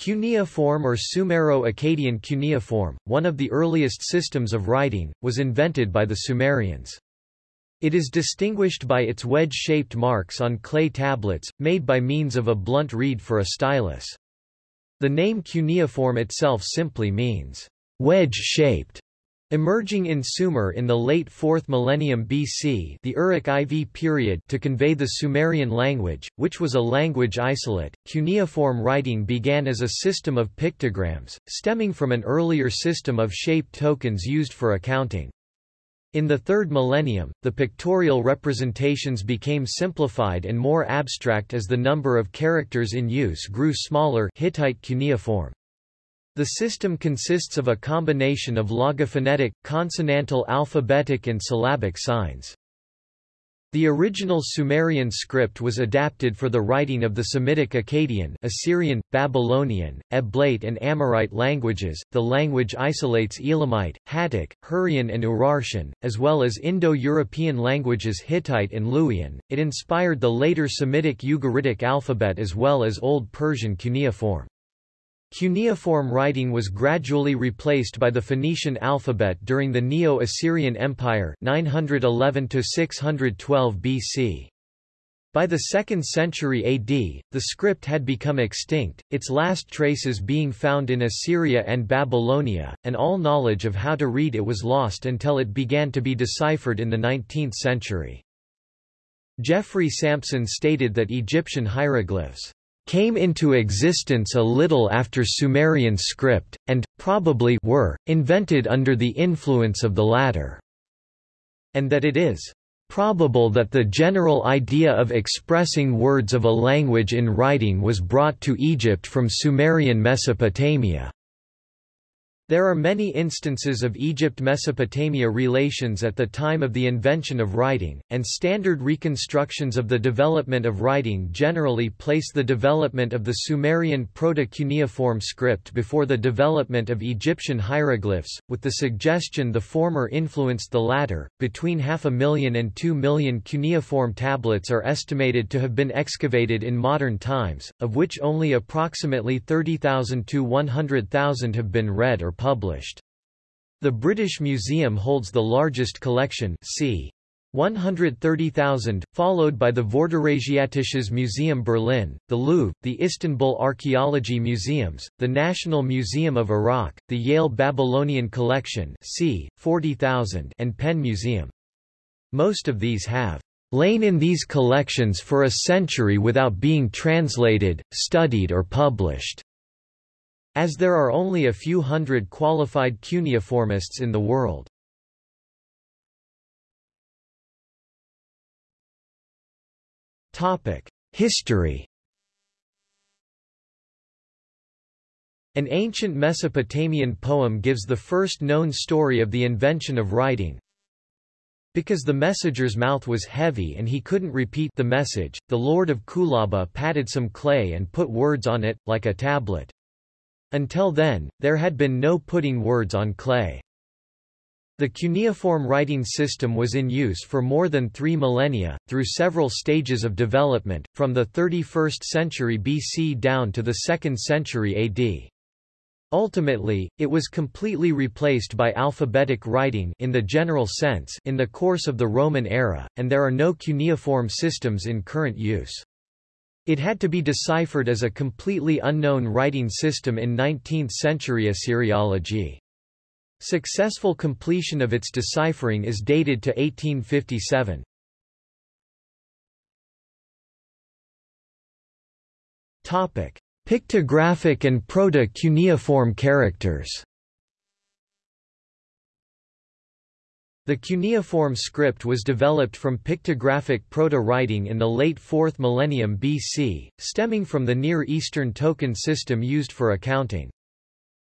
Cuneiform or Sumero-Akkadian cuneiform, one of the earliest systems of writing, was invented by the Sumerians. It is distinguished by its wedge-shaped marks on clay tablets, made by means of a blunt reed for a stylus. The name cuneiform itself simply means wedge-shaped. Emerging in Sumer in the late 4th millennium BC the Uruk IV period to convey the Sumerian language, which was a language isolate, cuneiform writing began as a system of pictograms, stemming from an earlier system of shaped tokens used for accounting. In the third millennium, the pictorial representations became simplified and more abstract as the number of characters in use grew smaller Hittite cuneiform. The system consists of a combination of logophonetic, consonantal alphabetic and syllabic signs. The original Sumerian script was adapted for the writing of the Semitic Akkadian, Assyrian, Babylonian, Eblaite and Amorite languages. The language isolates Elamite, Hattic, Hurrian and Urartian, as well as Indo-European languages Hittite and Luwian. It inspired the later Semitic Ugaritic alphabet as well as Old Persian cuneiform. Cuneiform writing was gradually replaced by the Phoenician alphabet during the Neo-Assyrian Empire 911 BC. By the 2nd century AD, the script had become extinct, its last traces being found in Assyria and Babylonia, and all knowledge of how to read it was lost until it began to be deciphered in the 19th century. Geoffrey Sampson stated that Egyptian hieroglyphs came into existence a little after Sumerian script, and, probably were, invented under the influence of the latter, and that it is probable that the general idea of expressing words of a language in writing was brought to Egypt from Sumerian Mesopotamia. There are many instances of Egypt-Mesopotamia relations at the time of the invention of writing, and standard reconstructions of the development of writing generally place the development of the Sumerian Proto-Cuneiform script before the development of Egyptian hieroglyphs, with the suggestion the former influenced the latter. Between half a million and two million cuneiform tablets are estimated to have been excavated in modern times, of which only approximately 30,000 to 100,000 have been read or published. The British Museum holds the largest collection c. 130,000, followed by the Vorderasiatisches Museum Berlin, the Louvre, the Istanbul Archaeology Museums, the National Museum of Iraq, the Yale Babylonian Collection c. 40,000 and Penn Museum. Most of these have lain in these collections for a century without being translated, studied or published. As there are only a few hundred qualified cuneiformists in the world. History An ancient Mesopotamian poem gives the first known story of the invention of writing. Because the messenger's mouth was heavy and he couldn't repeat the message, the lord of Kulaba patted some clay and put words on it, like a tablet. Until then, there had been no putting words on clay. The cuneiform writing system was in use for more than three millennia, through several stages of development, from the 31st century BC down to the 2nd century AD. Ultimately, it was completely replaced by alphabetic writing in the general sense in the course of the Roman era, and there are no cuneiform systems in current use. It had to be deciphered as a completely unknown writing system in 19th-century Assyriology. Successful completion of its deciphering is dated to 1857. Topic: Pictographic and proto-cuneiform characters. The cuneiform script was developed from pictographic proto-writing in the late 4th millennium BC, stemming from the Near Eastern token system used for accounting.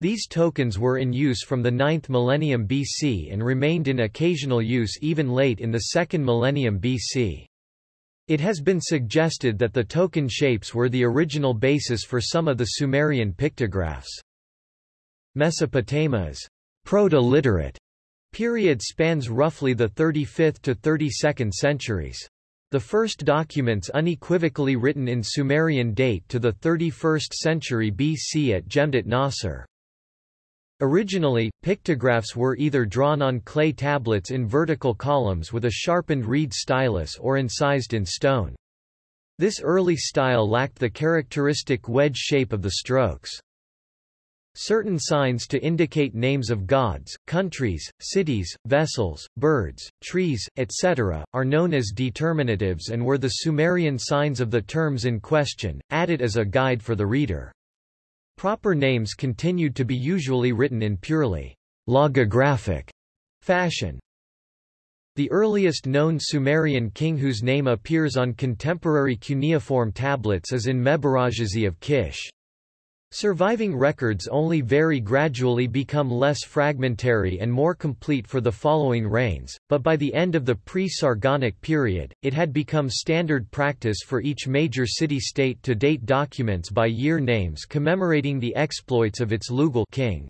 These tokens were in use from the 9th millennium BC and remained in occasional use even late in the 2nd millennium BC. It has been suggested that the token shapes were the original basis for some of the Sumerian pictographs. Mesopotamia's proto-literate period spans roughly the 35th to 32nd centuries. The first documents unequivocally written in Sumerian date to the 31st century BC at Jemdet Nasr. Originally, pictographs were either drawn on clay tablets in vertical columns with a sharpened reed stylus or incised in stone. This early style lacked the characteristic wedge shape of the strokes. Certain signs to indicate names of gods, countries, cities, vessels, birds, trees, etc., are known as determinatives and were the Sumerian signs of the terms in question, added as a guide for the reader. Proper names continued to be usually written in purely logographic fashion. The earliest known Sumerian king whose name appears on contemporary cuneiform tablets is Enmebaragesi of Kish. Surviving records only very gradually become less fragmentary and more complete for the following reigns, but by the end of the pre-Sargonic period, it had become standard practice for each major city-state to date documents by year names commemorating the exploits of its Lugal king.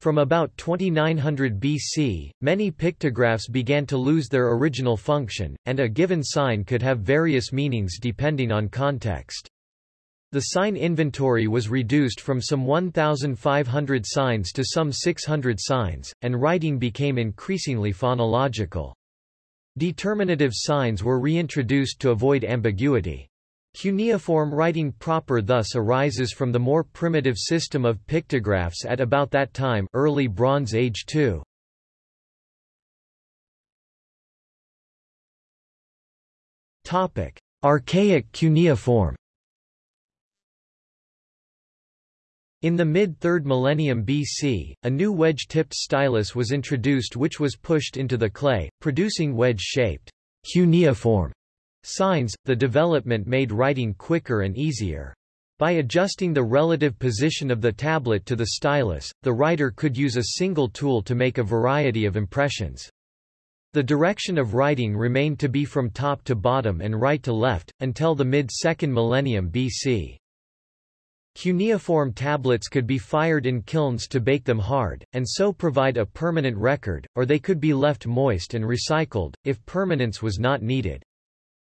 From about 2900 BC, many pictographs began to lose their original function, and a given sign could have various meanings depending on context. The sign inventory was reduced from some 1,500 signs to some 600 signs, and writing became increasingly phonological. Determinative signs were reintroduced to avoid ambiguity. Cuneiform writing proper thus arises from the more primitive system of pictographs at about that time early Bronze Age too. Archaic cuneiform In the mid-3rd millennium BC, a new wedge-tipped stylus was introduced which was pushed into the clay, producing wedge-shaped cuneiform signs. The development made writing quicker and easier. By adjusting the relative position of the tablet to the stylus, the writer could use a single tool to make a variety of impressions. The direction of writing remained to be from top to bottom and right to left, until the mid-2nd millennium BC. Cuneiform tablets could be fired in kilns to bake them hard, and so provide a permanent record, or they could be left moist and recycled, if permanence was not needed.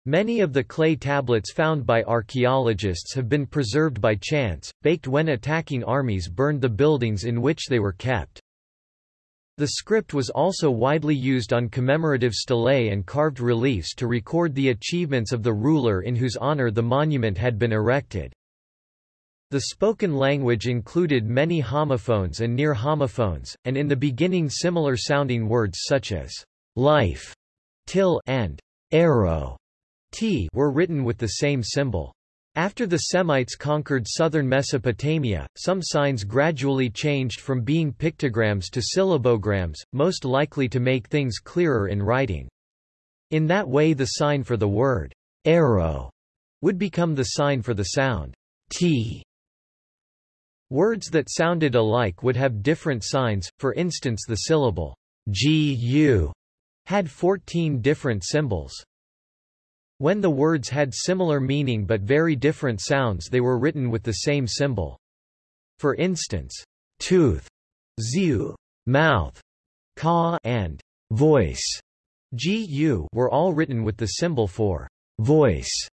Many of the clay tablets found by archaeologists have been preserved by chance, baked when attacking armies burned the buildings in which they were kept. The script was also widely used on commemorative stelae and carved reliefs to record the achievements of the ruler in whose honor the monument had been erected. The spoken language included many homophones and near homophones, and in the beginning similar sounding words such as life, till and arrow t were written with the same symbol. After the Semites conquered southern Mesopotamia, some signs gradually changed from being pictograms to syllabograms, most likely to make things clearer in writing. In that way the sign for the word arrow would become the sign for the sound t Words that sounded alike would have different signs, for instance the syllable gu had 14 different symbols. When the words had similar meaning but very different sounds they were written with the same symbol. For instance, tooth, ziu, mouth, ka and voice, gu were all written with the symbol for voice.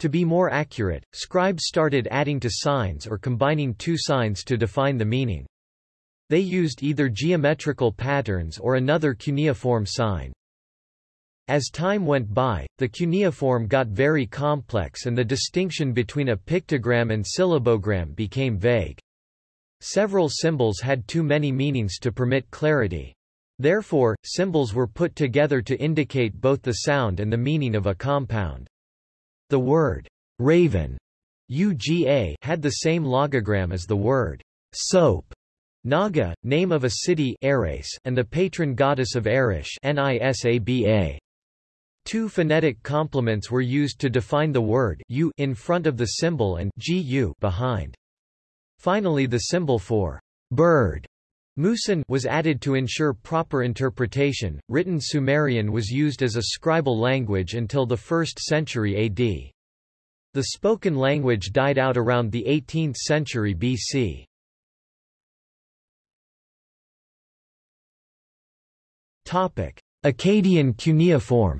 To be more accurate, scribes started adding to signs or combining two signs to define the meaning. They used either geometrical patterns or another cuneiform sign. As time went by, the cuneiform got very complex and the distinction between a pictogram and syllabogram became vague. Several symbols had too many meanings to permit clarity. Therefore, symbols were put together to indicate both the sound and the meaning of a compound. The word raven UGA had the same logogram as the word soap. Naga, name of a city Ares, and the patron goddess of Arish Nisaba. Two phonetic complements were used to define the word u in front of the symbol and gu behind. Finally the symbol for bird Musan was added to ensure proper interpretation. Written Sumerian was used as a scribal language until the 1st century AD. The spoken language died out around the 18th century BC. Topic: Akkadian cuneiform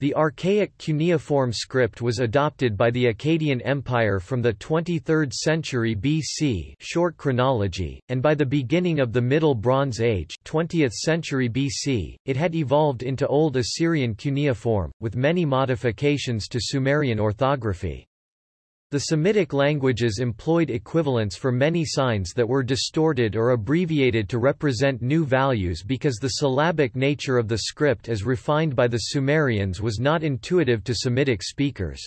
The archaic cuneiform script was adopted by the Akkadian Empire from the 23rd century BC short chronology, and by the beginning of the Middle Bronze Age 20th century BC, it had evolved into Old Assyrian cuneiform, with many modifications to Sumerian orthography. The Semitic languages employed equivalents for many signs that were distorted or abbreviated to represent new values because the syllabic nature of the script as refined by the Sumerians was not intuitive to Semitic speakers.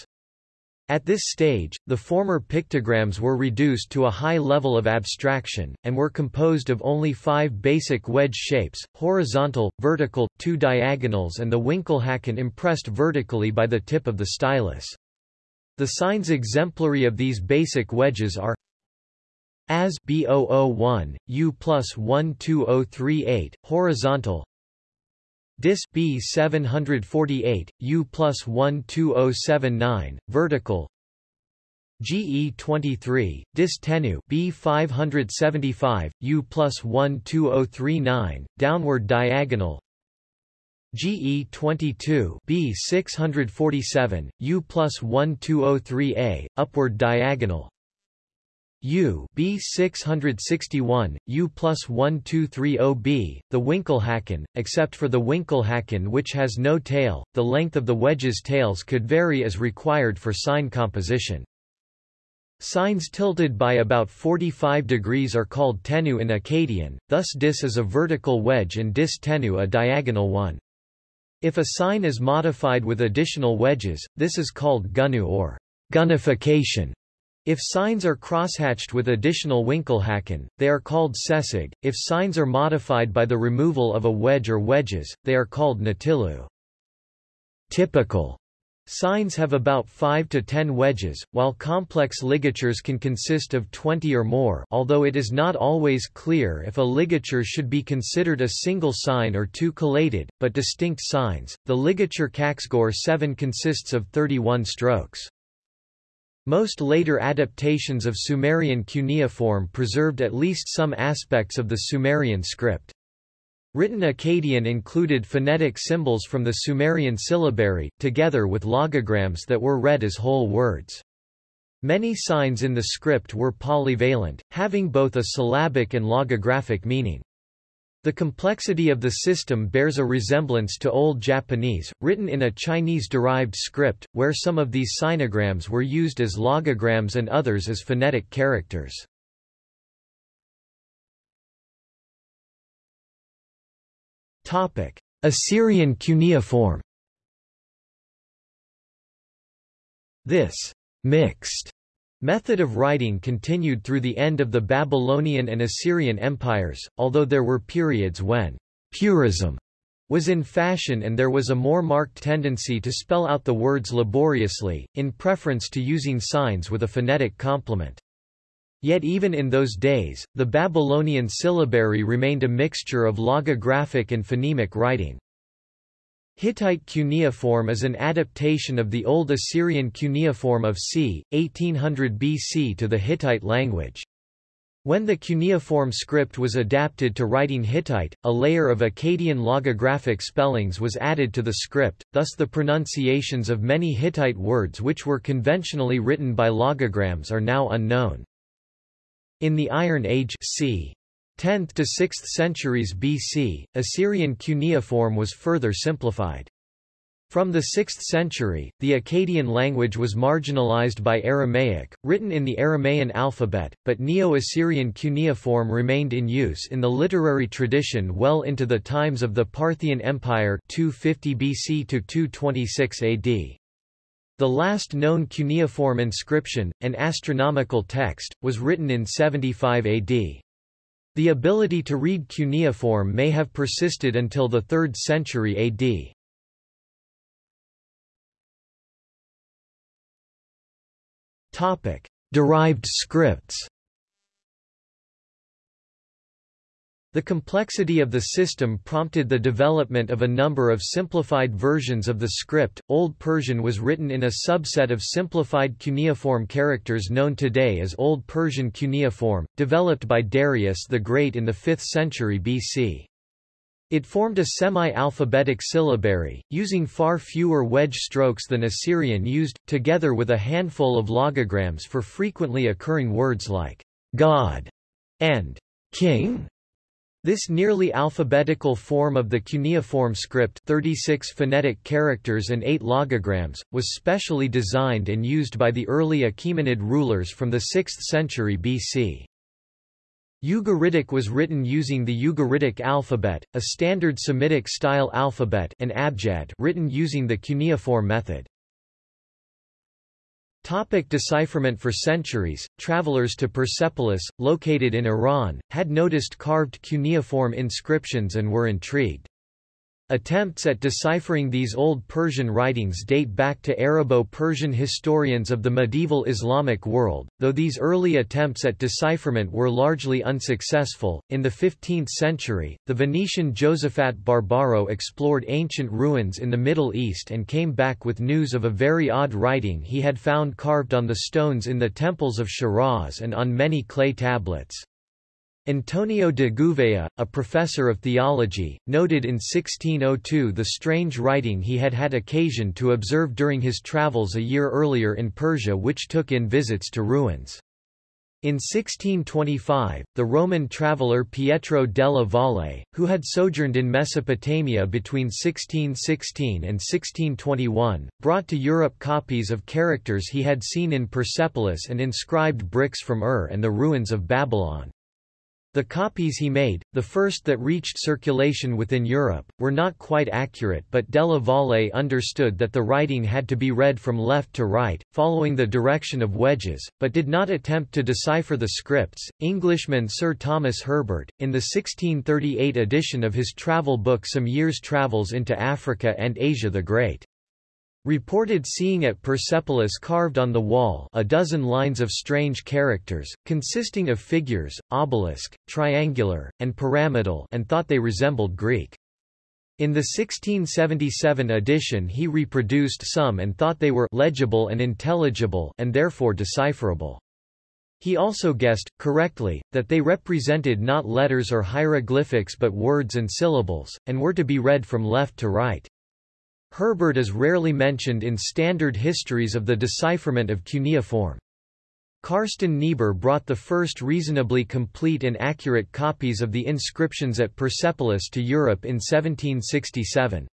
At this stage, the former pictograms were reduced to a high level of abstraction, and were composed of only five basic wedge shapes, horizontal, vertical, two diagonals and the Winkelhaken impressed vertically by the tip of the stylus. The signs exemplary of these basic wedges are as B001, U plus 12038, horizontal Dis B748, U plus 12079, vertical GE23, Dis Tenu B575, U plus 12039, downward diagonal GE22 B647, U plus 1203A, upward diagonal U B661, U plus 1230B, the Winkelhaken, except for the Winkelhaken which has no tail, the length of the wedge's tails could vary as required for sign composition. Signs tilted by about 45 degrees are called tenu in Akkadian, thus dis is a vertical wedge and dis tenu a diagonal one. If a sign is modified with additional wedges, this is called gunu or gunification. If signs are crosshatched with additional Winkelhaken, they are called sesig. If signs are modified by the removal of a wedge or wedges, they are called natilu. Typical Signs have about 5 to 10 wedges, while complex ligatures can consist of 20 or more although it is not always clear if a ligature should be considered a single sign or two collated, but distinct signs. The ligature Kaxgor 7 consists of 31 strokes. Most later adaptations of Sumerian cuneiform preserved at least some aspects of the Sumerian script. Written Akkadian included phonetic symbols from the Sumerian syllabary, together with logograms that were read as whole words. Many signs in the script were polyvalent, having both a syllabic and logographic meaning. The complexity of the system bears a resemblance to Old Japanese, written in a Chinese-derived script, where some of these sinograms were used as logograms and others as phonetic characters. Topic: Assyrian cuneiform. This mixed method of writing continued through the end of the Babylonian and Assyrian empires, although there were periods when purism was in fashion and there was a more marked tendency to spell out the words laboriously, in preference to using signs with a phonetic complement. Yet even in those days, the Babylonian syllabary remained a mixture of logographic and phonemic writing. Hittite cuneiform is an adaptation of the Old Assyrian cuneiform of c. 1800 BC to the Hittite language. When the cuneiform script was adapted to writing Hittite, a layer of Akkadian logographic spellings was added to the script, thus the pronunciations of many Hittite words which were conventionally written by logograms are now unknown. In the Iron Age c. 10th to 6th centuries BC, Assyrian cuneiform was further simplified. From the 6th century, the Akkadian language was marginalized by Aramaic, written in the Aramaean alphabet, but Neo-Assyrian cuneiform remained in use in the literary tradition well into the times of the Parthian Empire 250 BC to 226 AD. The last known cuneiform inscription, an astronomical text, was written in 75 AD. The ability to read cuneiform may have persisted until the 3rd century AD. Topic: Derived scripts. The complexity of the system prompted the development of a number of simplified versions of the script. Old Persian was written in a subset of simplified cuneiform characters known today as Old Persian cuneiform, developed by Darius the Great in the 5th century BC. It formed a semi-alphabetic syllabary, using far fewer wedge strokes than Assyrian used, together with a handful of logograms for frequently occurring words like God and King. This nearly alphabetical form of the cuneiform script 36 phonetic characters and 8 logograms, was specially designed and used by the early Achaemenid rulers from the 6th century BC. Ugaritic was written using the Ugaritic alphabet, a standard Semitic-style alphabet and abjad written using the cuneiform method. Topic decipherment For centuries, travelers to Persepolis, located in Iran, had noticed carved cuneiform inscriptions and were intrigued. Attempts at deciphering these Old Persian writings date back to Arabo-Persian historians of the medieval Islamic world, though these early attempts at decipherment were largely unsuccessful. In the 15th century, the Venetian Josephat Barbaro explored ancient ruins in the Middle East and came back with news of a very odd writing he had found carved on the stones in the temples of Shiraz and on many clay tablets. Antonio de Gouveia, a professor of theology, noted in 1602 the strange writing he had had occasion to observe during his travels a year earlier in Persia which took in visits to ruins. In 1625, the Roman traveller Pietro della Valle, who had sojourned in Mesopotamia between 1616 and 1621, brought to Europe copies of characters he had seen in Persepolis and inscribed bricks from Ur and the ruins of Babylon. The copies he made, the first that reached circulation within Europe, were not quite accurate but Della Valle understood that the writing had to be read from left to right, following the direction of wedges, but did not attempt to decipher the scripts. Englishman Sir Thomas Herbert, in the 1638 edition of his travel book Some Years' Travels into Africa and Asia the Great, reported seeing at Persepolis carved on the wall a dozen lines of strange characters, consisting of figures, obelisk, triangular, and pyramidal and thought they resembled Greek. In the 1677 edition he reproduced some and thought they were legible and intelligible and therefore decipherable. He also guessed, correctly, that they represented not letters or hieroglyphics but words and syllables, and were to be read from left to right. Herbert is rarely mentioned in standard histories of the decipherment of cuneiform. Carsten Niebuhr brought the first reasonably complete and accurate copies of the inscriptions at Persepolis to Europe in 1767.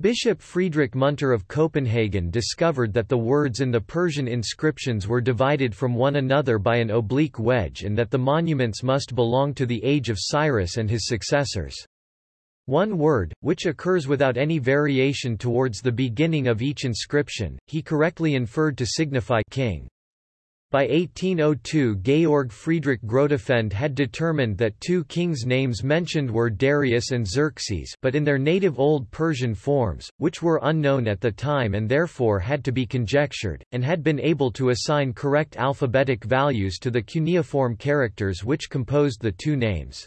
Bishop Friedrich Munter of Copenhagen discovered that the words in the Persian inscriptions were divided from one another by an oblique wedge and that the monuments must belong to the age of Cyrus and his successors. One word, which occurs without any variation towards the beginning of each inscription, he correctly inferred to signify king. By 1802 Georg Friedrich Grotefend had determined that two kings' names mentioned were Darius and Xerxes but in their native Old Persian forms, which were unknown at the time and therefore had to be conjectured, and had been able to assign correct alphabetic values to the cuneiform characters which composed the two names.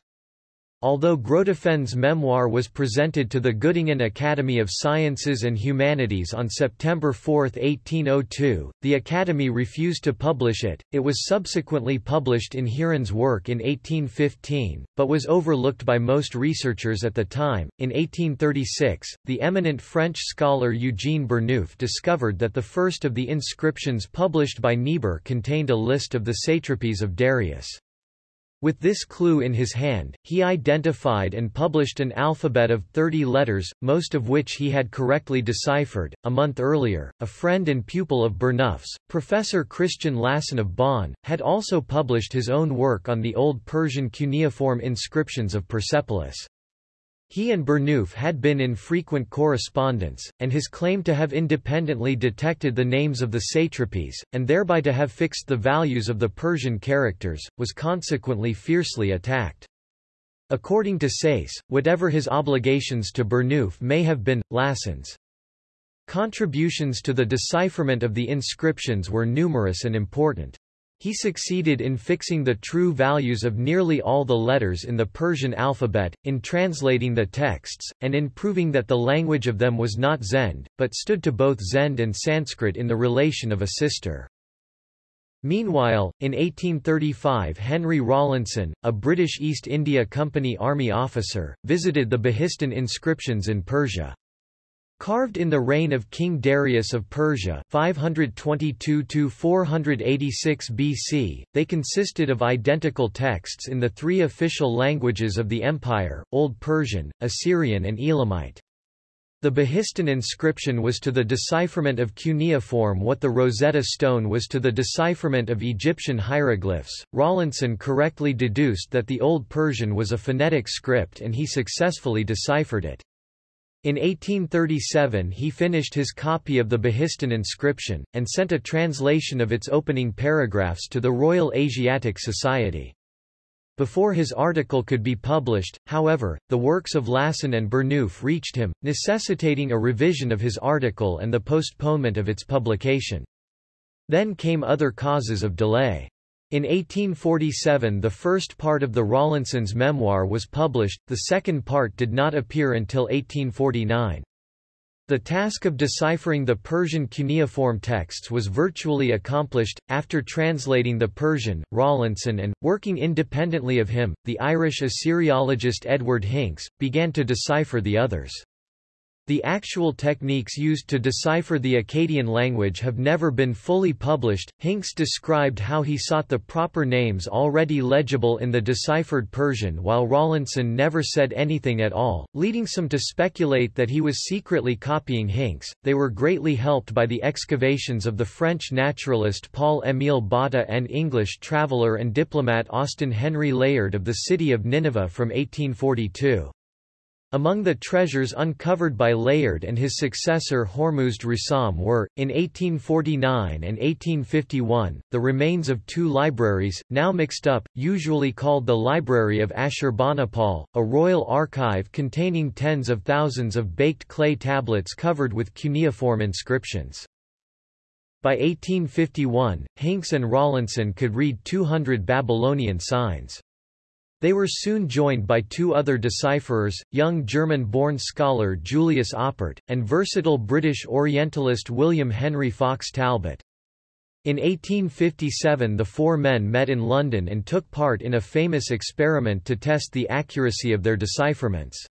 Although Grotefend's memoir was presented to the Göttingen Academy of Sciences and Humanities on September 4, 1802, the Academy refused to publish it. It was subsequently published in Heeren's work in 1815, but was overlooked by most researchers at the time. In 1836, the eminent French scholar Eugene Burnouf discovered that the first of the inscriptions published by Niebuhr contained a list of the satrapies of Darius. With this clue in his hand, he identified and published an alphabet of 30 letters, most of which he had correctly deciphered. A month earlier, a friend and pupil of Burnouf's, Professor Christian Lassen of Bonn, had also published his own work on the Old Persian cuneiform inscriptions of Persepolis. He and Burnouf had been in frequent correspondence, and his claim to have independently detected the names of the satrapies, and thereby to have fixed the values of the Persian characters, was consequently fiercely attacked. According to Sayce, whatever his obligations to Burnouf may have been, Lassen's contributions to the decipherment of the inscriptions were numerous and important. He succeeded in fixing the true values of nearly all the letters in the Persian alphabet, in translating the texts, and in proving that the language of them was not Zend, but stood to both Zend and Sanskrit in the relation of a sister. Meanwhile, in 1835 Henry Rawlinson, a British East India Company army officer, visited the Behistun inscriptions in Persia. Carved in the reign of King Darius of Persia 522–486 BC, they consisted of identical texts in the three official languages of the empire, Old Persian, Assyrian and Elamite. The Behistun inscription was to the decipherment of cuneiform what the Rosetta Stone was to the decipherment of Egyptian hieroglyphs. Rawlinson correctly deduced that the Old Persian was a phonetic script and he successfully deciphered it. In 1837 he finished his copy of the Behistun inscription, and sent a translation of its opening paragraphs to the Royal Asiatic Society. Before his article could be published, however, the works of Lassen and Burnouf reached him, necessitating a revision of his article and the postponement of its publication. Then came other causes of delay. In 1847 the first part of the Rawlinson's memoir was published, the second part did not appear until 1849. The task of deciphering the Persian cuneiform texts was virtually accomplished. After translating the Persian, Rawlinson and, working independently of him, the Irish Assyriologist Edward Hincks, began to decipher the others. The actual techniques used to decipher the Akkadian language have never been fully published. Hincks described how he sought the proper names already legible in the deciphered Persian while Rawlinson never said anything at all, leading some to speculate that he was secretly copying Hincks. They were greatly helped by the excavations of the French naturalist Paul-Émile Botta and English traveller and diplomat Austin Henry Layard of the city of Nineveh from 1842. Among the treasures uncovered by Layard and his successor Hormuzd Rassam were, in 1849 and 1851, the remains of two libraries, now mixed up, usually called the Library of Ashurbanipal, a royal archive containing tens of thousands of baked clay tablets covered with cuneiform inscriptions. By 1851, Hincks and Rawlinson could read 200 Babylonian signs. They were soon joined by two other decipherers, young German-born scholar Julius Oppert, and versatile British Orientalist William Henry Fox Talbot. In 1857 the four men met in London and took part in a famous experiment to test the accuracy of their decipherments.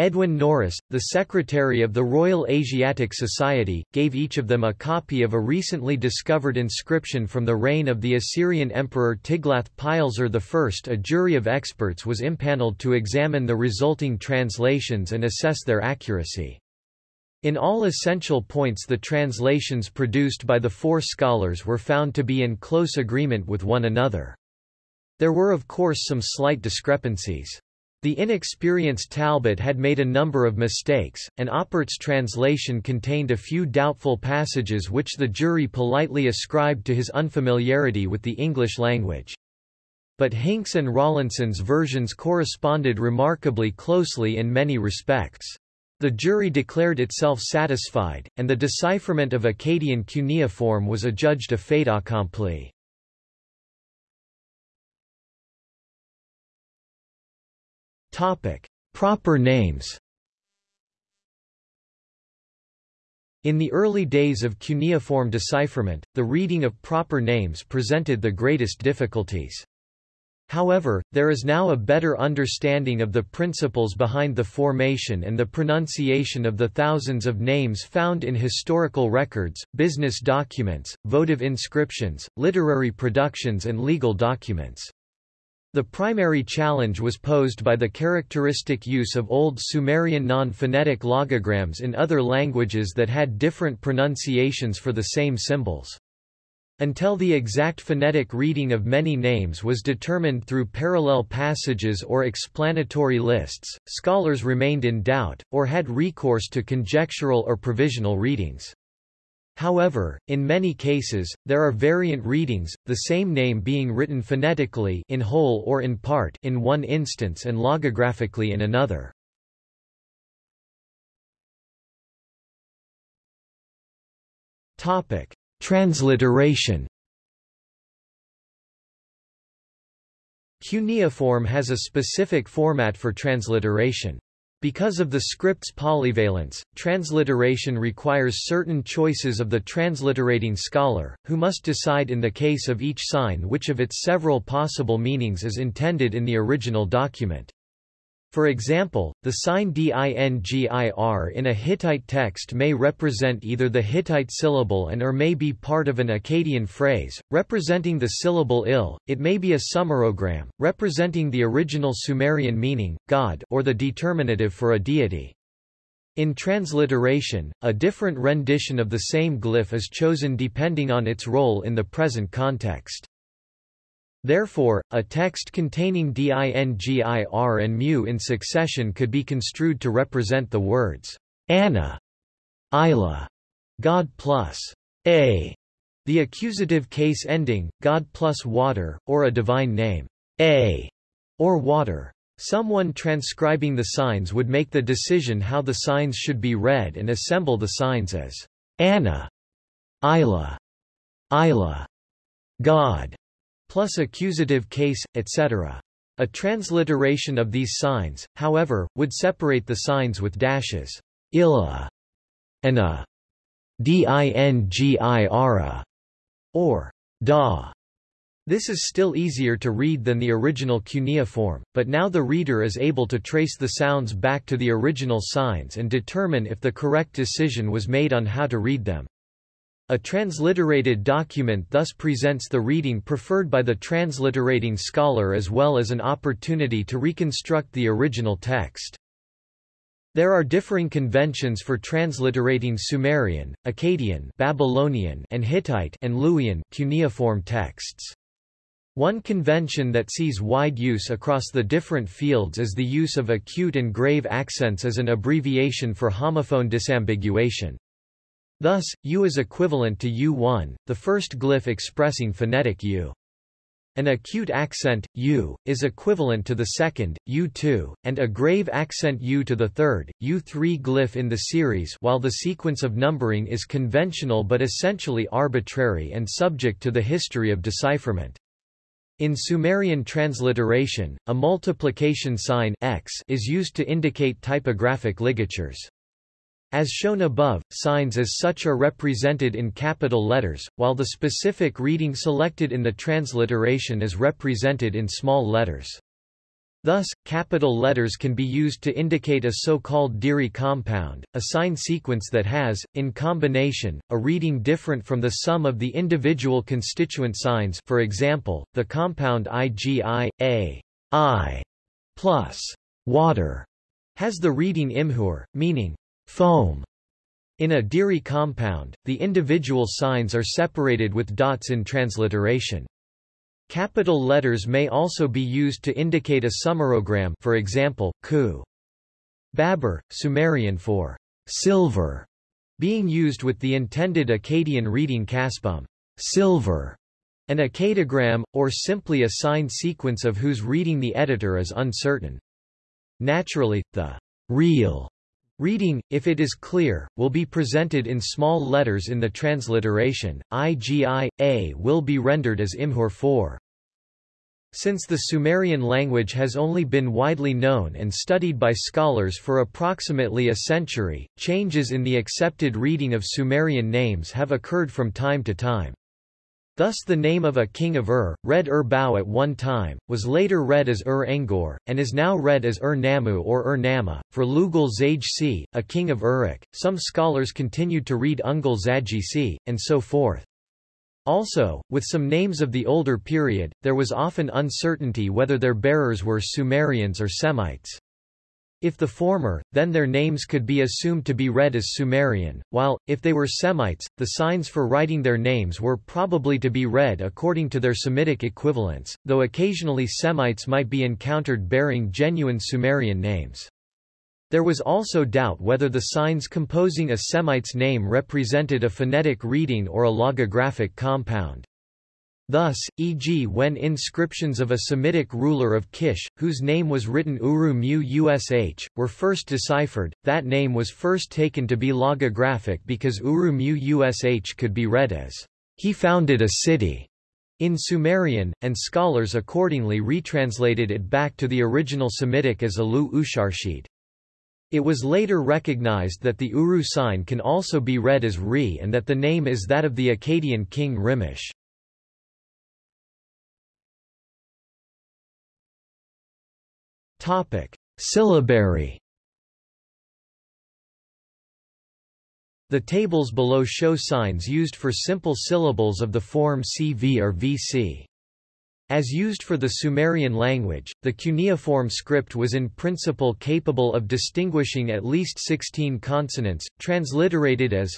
Edwin Norris, the secretary of the Royal Asiatic Society, gave each of them a copy of a recently discovered inscription from the reign of the Assyrian emperor Tiglath-Pileser I. A jury of experts was impaneled to examine the resulting translations and assess their accuracy. In all essential points the translations produced by the four scholars were found to be in close agreement with one another. There were of course some slight discrepancies. The inexperienced Talbot had made a number of mistakes, and Oppert's translation contained a few doubtful passages which the jury politely ascribed to his unfamiliarity with the English language. But Hincks and Rawlinson's versions corresponded remarkably closely in many respects. The jury declared itself satisfied, and the decipherment of Akkadian cuneiform was adjudged a fait accompli. Topic: Proper names. In the early days of cuneiform decipherment, the reading of proper names presented the greatest difficulties. However, there is now a better understanding of the principles behind the formation and the pronunciation of the thousands of names found in historical records, business documents, votive inscriptions, literary productions and legal documents. The primary challenge was posed by the characteristic use of Old Sumerian non-phonetic logograms in other languages that had different pronunciations for the same symbols. Until the exact phonetic reading of many names was determined through parallel passages or explanatory lists, scholars remained in doubt, or had recourse to conjectural or provisional readings. However, in many cases, there are variant readings, the same name being written phonetically in whole or in part in one instance and logographically in another. Topic: Transliteration. Cuneiform has a specific format for transliteration. Because of the script's polyvalence, transliteration requires certain choices of the transliterating scholar, who must decide in the case of each sign which of its several possible meanings is intended in the original document. For example, the sign dingir in a Hittite text may represent either the Hittite syllable and or may be part of an Akkadian phrase, representing the syllable il, it may be a sumerogram, representing the original Sumerian meaning, God or the determinative for a deity. In transliteration, a different rendition of the same glyph is chosen depending on its role in the present context. Therefore, a text containing dingir and mu in succession could be construed to represent the words Anna, Isla, God plus A, the accusative case ending, God plus water, or a divine name, A, or water. Someone transcribing the signs would make the decision how the signs should be read and assemble the signs as Anna, Isla, Isla, God, plus accusative case, etc. A transliteration of these signs, however, would separate the signs with dashes, illa, and a or da. This is still easier to read than the original cuneiform, but now the reader is able to trace the sounds back to the original signs and determine if the correct decision was made on how to read them. A transliterated document thus presents the reading preferred by the transliterating scholar as well as an opportunity to reconstruct the original text. There are differing conventions for transliterating Sumerian, Akkadian, Babylonian, and Hittite and Luwian cuneiform texts. One convention that sees wide use across the different fields is the use of acute and grave accents as an abbreviation for homophone disambiguation. Thus, U is equivalent to U1, the first glyph expressing phonetic U. An acute accent, U, is equivalent to the second, U2, and a grave accent U to the third, U3 glyph in the series while the sequence of numbering is conventional but essentially arbitrary and subject to the history of decipherment. In Sumerian transliteration, a multiplication sign x is used to indicate typographic ligatures. As shown above, signs as such are represented in capital letters, while the specific reading selected in the transliteration is represented in small letters. Thus, capital letters can be used to indicate a so-called Diri compound, a sign sequence that has, in combination, a reading different from the sum of the individual constituent signs for example, the compound IgI, A, I, plus water, has the reading imhur, meaning foam. In a Diri compound, the individual signs are separated with dots in transliteration. Capital letters may also be used to indicate a sumerogram for example, ku. Babur, Sumerian for silver, being used with the intended Akkadian reading kaspum, silver, an Akkadigram, or simply a signed sequence of whose reading the editor is uncertain. Naturally, the real Reading, if it is clear, will be presented in small letters in the transliteration. IGI, A will be rendered as Imhur 4. Since the Sumerian language has only been widely known and studied by scholars for approximately a century, changes in the accepted reading of Sumerian names have occurred from time to time. Thus the name of a king of Ur, read Ur-Bau at one time, was later read as Ur-Engur, and is now read as Ur-Nammu or Ur-Nama. For Lugal Zage a king of Uruk, some scholars continued to read Ungul Zagc, and so forth. Also, with some names of the older period, there was often uncertainty whether their bearers were Sumerians or Semites. If the former, then their names could be assumed to be read as Sumerian, while, if they were Semites, the signs for writing their names were probably to be read according to their Semitic equivalents, though occasionally Semites might be encountered bearing genuine Sumerian names. There was also doubt whether the signs composing a Semite's name represented a phonetic reading or a logographic compound. Thus, e.g. when inscriptions of a Semitic ruler of Kish, whose name was written Uru Mu Ush, were first deciphered, that name was first taken to be logographic because Uru Mu Ush could be read as, he founded a city, in Sumerian, and scholars accordingly retranslated it back to the original Semitic as Alu Usharshid. It was later recognized that the Uru sign can also be read as Re and that the name is that of the Akkadian king Rimush. Syllabary The tables below show signs used for simple syllables of the form CV or VC. As used for the Sumerian language, the cuneiform script was in principle capable of distinguishing at least 16 consonants, transliterated as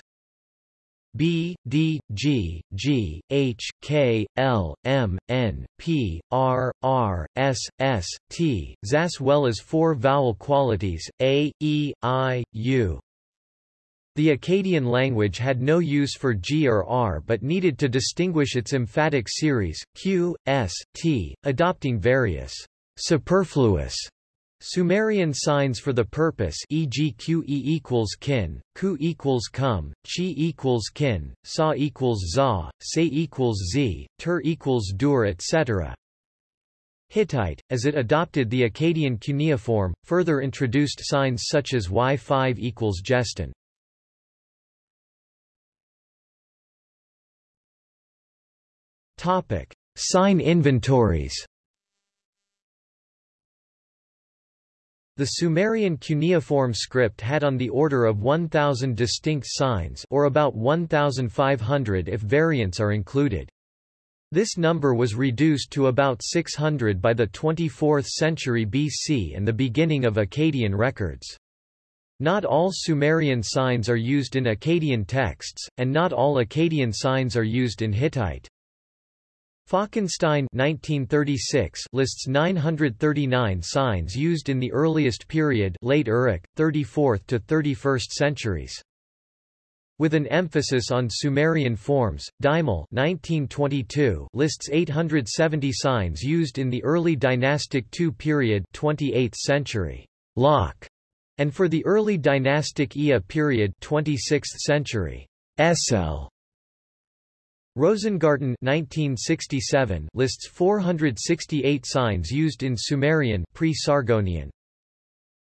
B, D, G, G, H, K, L, M, N, P, R, R, S, S, T, as well as four vowel qualities, A, E, I, U. The Akkadian language had no use for G or R but needed to distinguish its emphatic series, Q, S, T, adopting various superfluous Sumerian signs for the purpose e.g. qe equals kin, ku equals kum, chi equals kin, sa equals za, se equals z, tur equals dur etc. Hittite, as it adopted the Akkadian cuneiform, further introduced signs such as y5 equals gestin. Topic: Sign inventories. The Sumerian cuneiform script had on the order of 1,000 distinct signs or about 1,500 if variants are included. This number was reduced to about 600 by the 24th century BC and the beginning of Akkadian records. Not all Sumerian signs are used in Akkadian texts, and not all Akkadian signs are used in Hittite. Falkenstein 1936 lists 939 signs used in the earliest period late Uruk, 34th to 31st centuries. With an emphasis on Sumerian forms, Deimel 1922 lists 870 signs used in the early dynastic II period 28th century. Locke, and for the early dynastic Ea period 26th century. Essel Rosengarten 1967 lists 468 signs used in Sumerian pre-Sargonian.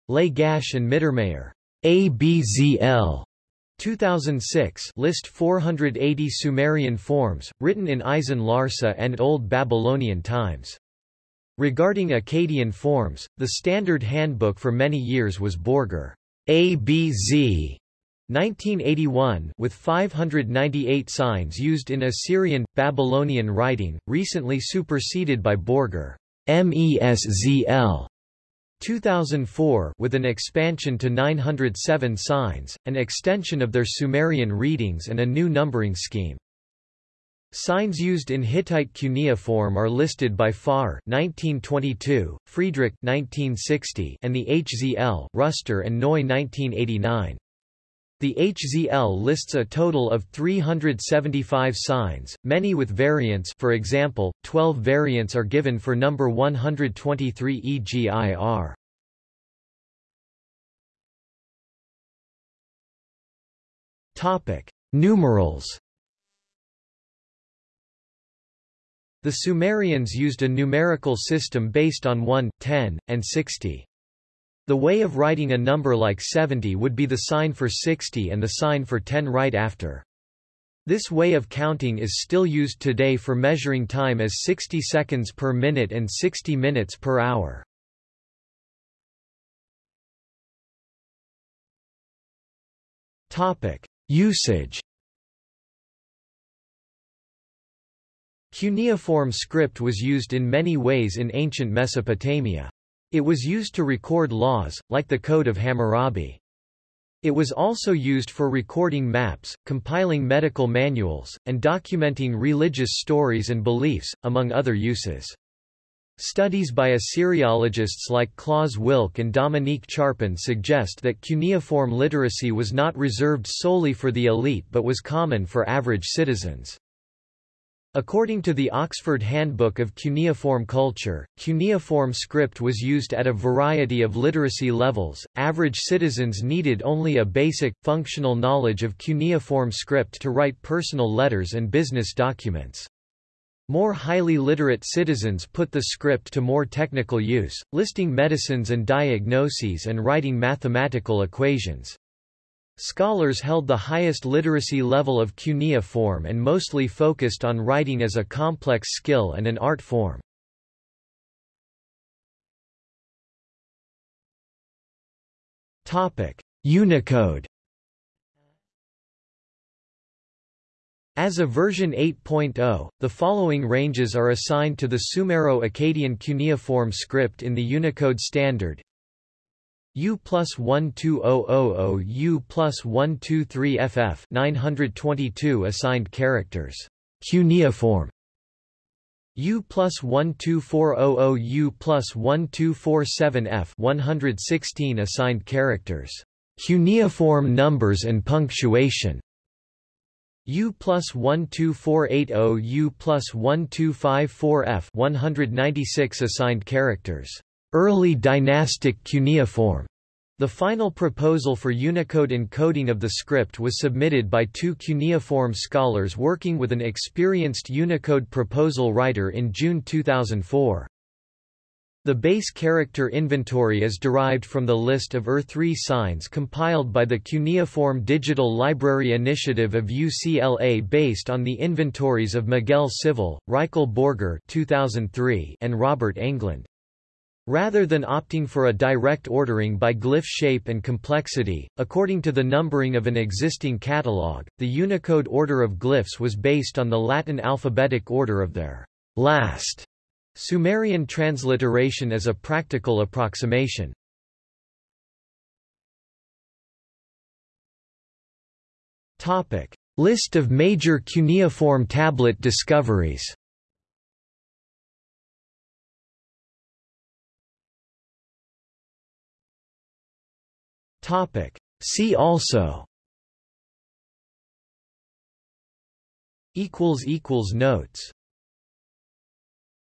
Lagash and Mittermayer ABZL 2006 list 480 Sumerian forms, written in Isin Larsa and Old Babylonian times. Regarding Akkadian forms, the standard handbook for many years was Borger ABZ 1981 with 598 signs used in Assyrian, Babylonian writing, recently superseded by Borger MESZL 2004 with an expansion to 907 signs, an extension of their Sumerian readings and a new numbering scheme. Signs used in Hittite cuneiform are listed by Farr 1922, Friedrich 1960, and the HZL Ruster and Neu 1989. The HZL lists a total of 375 signs, many with variants for example, 12 variants are given for number 123 EGIR. Topic: Numerals. The Sumerians used a numerical system based on 1, 10, and 60. The way of writing a number like 70 would be the sign for 60 and the sign for 10 right after. This way of counting is still used today for measuring time as 60 seconds per minute and 60 minutes per hour. Topic: Usage. Cuneiform script was used in many ways in ancient Mesopotamia. It was used to record laws, like the Code of Hammurabi. It was also used for recording maps, compiling medical manuals, and documenting religious stories and beliefs, among other uses. Studies by Assyriologists like Claus Wilcke and Dominique Charpin suggest that cuneiform literacy was not reserved solely for the elite but was common for average citizens. According to the Oxford Handbook of Cuneiform Culture, cuneiform script was used at a variety of literacy levels. Average citizens needed only a basic, functional knowledge of cuneiform script to write personal letters and business documents. More highly literate citizens put the script to more technical use, listing medicines and diagnoses and writing mathematical equations. Scholars held the highest literacy level of cuneiform and mostly focused on writing as a complex skill and an art form. Unicode As of version 8.0, the following ranges are assigned to the Sumero-Akkadian cuneiform script in the Unicode standard U plus 12000 U plus 123 FF 922 assigned characters. Cuneiform U plus 12400 U plus 1247 F 116 assigned characters. Cuneiform numbers and punctuation. U plus 12480 U plus 1254 F 196 assigned characters. Early dynastic cuneiform. The final proposal for Unicode encoding of the script was submitted by two cuneiform scholars working with an experienced Unicode proposal writer in June 2004. The base character inventory is derived from the list of Ur III signs compiled by the Cuneiform Digital Library Initiative of UCLA based on the inventories of Miguel Civil, Rykle Borger 2003 and Robert Englund. Rather than opting for a direct ordering by glyph shape and complexity, according to the numbering of an existing catalog, the Unicode order of glyphs was based on the Latin alphabetic order of their last Sumerian transliteration as a practical approximation. List of major cuneiform tablet discoveries Topic. See also equals equals notes